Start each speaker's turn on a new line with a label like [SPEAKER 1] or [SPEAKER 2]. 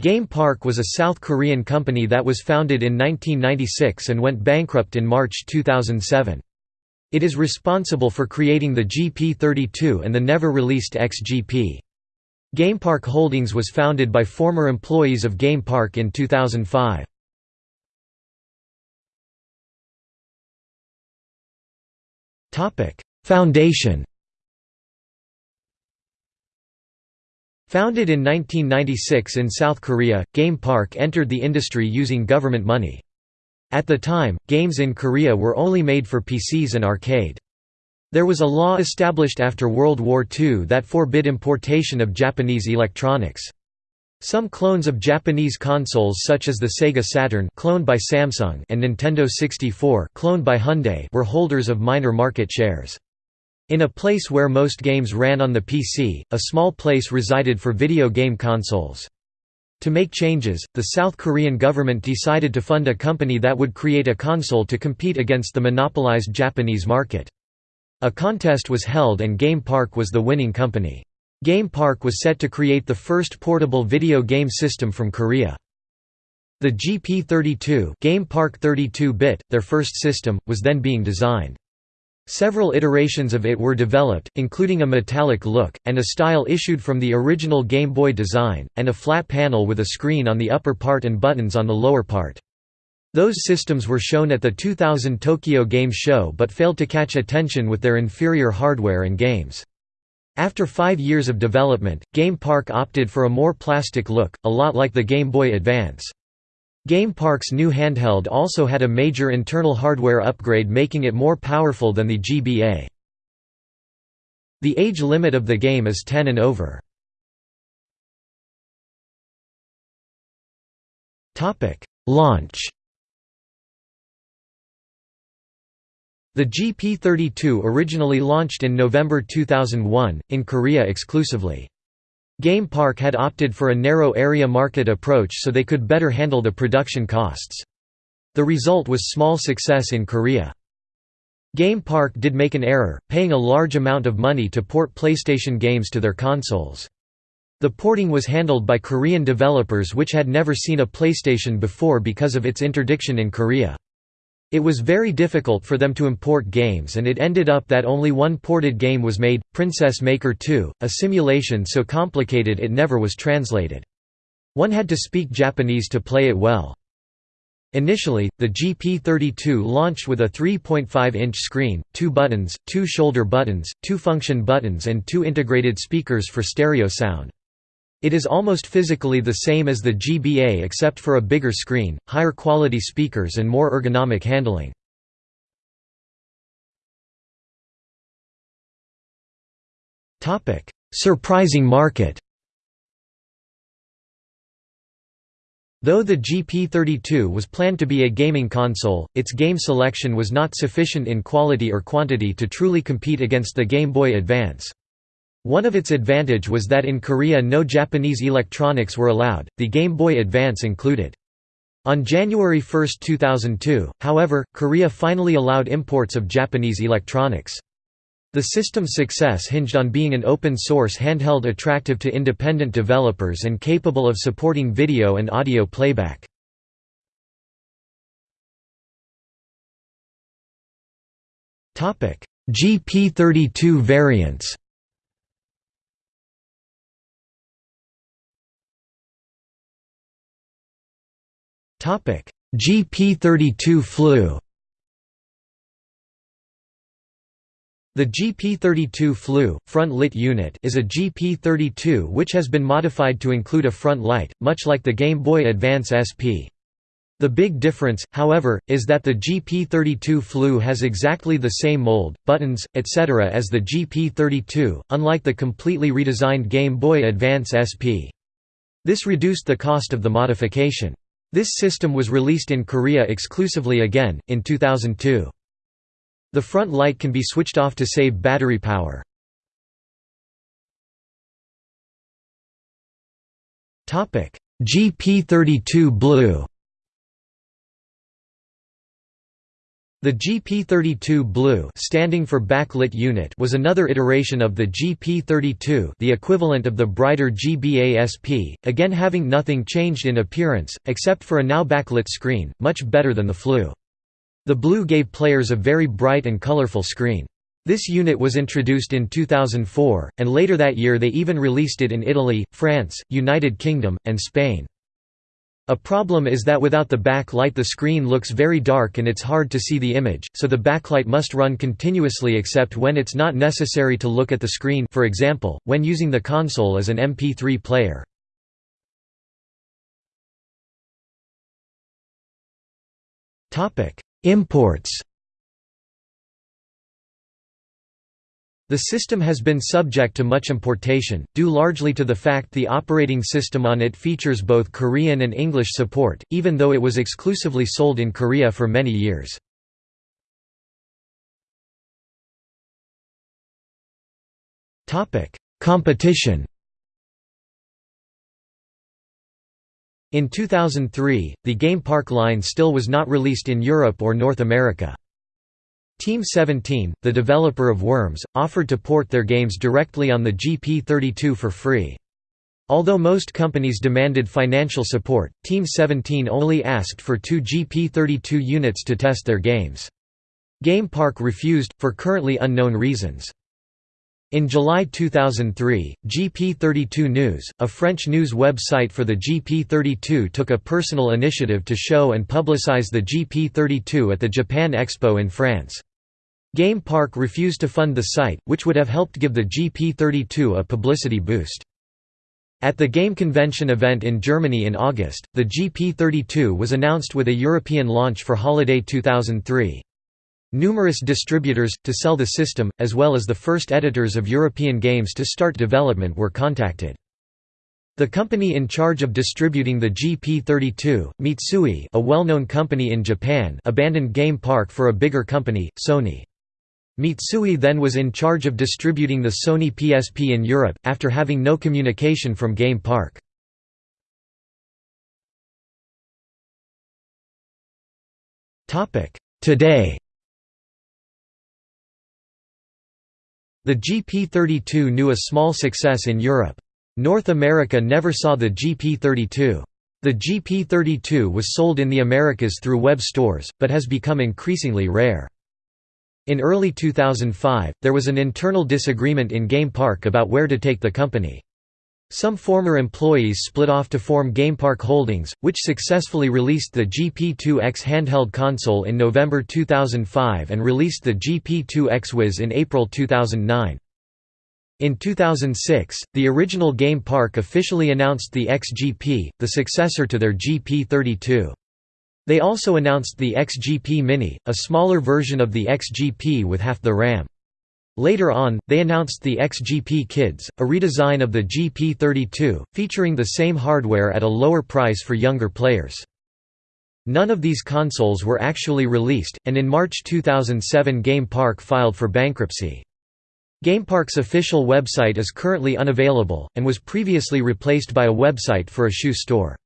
[SPEAKER 1] Game Park was a South Korean company that was founded in 1996 and went bankrupt in March 2007. It is responsible for creating the GP32 and the never-released XGP. GamePark Holdings was founded by former employees of Game Park in 2005. Foundation Founded in 1996 in South Korea, Game Park entered the industry using government money. At the time, games in Korea were only made for PCs and arcade. There was a law established after World War II that forbid importation of Japanese electronics. Some clones of Japanese consoles such as the Sega Saturn cloned by Samsung and Nintendo 64 cloned by Hyundai were holders of minor market shares. In a place where most games ran on the PC, a small place resided for video game consoles. To make changes, the South Korean government decided to fund a company that would create a console to compete against the monopolized Japanese market. A contest was held and Game Park was the winning company. Game Park was set to create the first portable video game system from Korea. The GP32 Game Park 32-bit, their first system, was then being designed. Several iterations of it were developed, including a metallic look, and a style issued from the original Game Boy design, and a flat panel with a screen on the upper part and buttons on the lower part. Those systems were shown at the 2000 Tokyo Game Show but failed to catch attention with their inferior hardware and games. After five years of development, Game Park opted for a more plastic look, a lot like the Game Boy Advance. Game Park's new handheld also had a major internal hardware upgrade making it more powerful than the GBA. The age limit of the game is 10 and over. Launch The GP32 originally launched in November 2001, in Korea exclusively. Game Park had opted for a narrow area market approach so they could better handle the production costs. The result was small success in Korea. Game Park did make an error, paying a large amount of money to port PlayStation games to their consoles. The porting was handled by Korean developers which had never seen a PlayStation before because of its interdiction in Korea. It was very difficult for them to import games and it ended up that only one ported game was made, Princess Maker 2, a simulation so complicated it never was translated. One had to speak Japanese to play it well. Initially, the GP32 launched with a 3.5-inch screen, two buttons, two shoulder buttons, two function buttons and two integrated speakers for stereo sound. It is almost physically the same as the GBA except for a bigger screen, higher quality speakers and more ergonomic handling. Surprising market Though the GP32 was planned to be a gaming console, its game selection was not sufficient in quality or quantity to truly compete against the Game Boy Advance. One of its advantage was that in Korea no Japanese electronics were allowed, the Game Boy Advance included. On January 1, 2002, however, Korea finally allowed imports of Japanese electronics. The system's success hinged on being an open-source handheld attractive to independent developers and capable of supporting video and audio playback. GP32 variants GP32 Flu The GP32 Flu, front lit unit is a GP32 which has been modified to include a front light, much like the Game Boy Advance SP. The big difference, however, is that the GP32 Flu has exactly the same mold, buttons, etc. as the GP32, unlike the completely redesigned Game Boy Advance SP. This reduced the cost of the modification. This system was released in Korea exclusively again, in 2002. The front light can be switched off to save battery power. GP32 BLU The GP32 BLU standing for backlit unit was another iteration of the GP32 the equivalent of the brighter GBASP, again having nothing changed in appearance, except for a now backlit screen, much better than the Flu. The BLU gave players a very bright and colorful screen. This unit was introduced in 2004, and later that year they even released it in Italy, France, United Kingdom, and Spain. A problem is that without the backlight the screen looks very dark and it's hard to see the image, so the backlight must run continuously except when it's not necessary to look at the screen for example, when using the console as an MP3 player. Imports The system has been subject to much importation, due largely to the fact the operating system on it features both Korean and English support, even though it was exclusively sold in Korea for many years. Competition In 2003, the Game Park line still was not released in Europe or North America. Team 17, the developer of Worms, offered to port their games directly on the GP32 for free. Although most companies demanded financial support, Team 17 only asked for two GP32 units to test their games. Game Park refused, for currently unknown reasons. In July 2003, GP32 News, a French news website for the GP32 took a personal initiative to show and publicize the GP32 at the Japan Expo in France. Game Park refused to fund the site, which would have helped give the GP32 a publicity boost. At the Game Convention event in Germany in August, the GP32 was announced with a European launch for holiday 2003. Numerous distributors, to sell the system, as well as the first editors of European games to start development were contacted. The company in charge of distributing the GP32, Mitsui a well-known company in Japan abandoned Game Park for a bigger company, Sony. Mitsui then was in charge of distributing the Sony PSP in Europe, after having no communication from Game Park. Today The GP32 knew a small success in Europe. North America never saw the GP32. The GP32 was sold in the Americas through web stores, but has become increasingly rare. In early 2005, there was an internal disagreement in Game Park about where to take the company. Some former employees split off to form GamePark Holdings, which successfully released the GP2X handheld console in November 2005 and released the GP2X Wiz in April 2009. In 2006, the original Game Park officially announced the XGP, the successor to their GP32. They also announced the XGP Mini, a smaller version of the XGP with half the RAM. Later on, they announced the XGP Kids, a redesign of the GP32, featuring the same hardware at a lower price for younger players. None of these consoles were actually released, and in March 2007 Game Park filed for bankruptcy. GamePark's official website is currently unavailable, and was previously replaced by a website for a shoe store.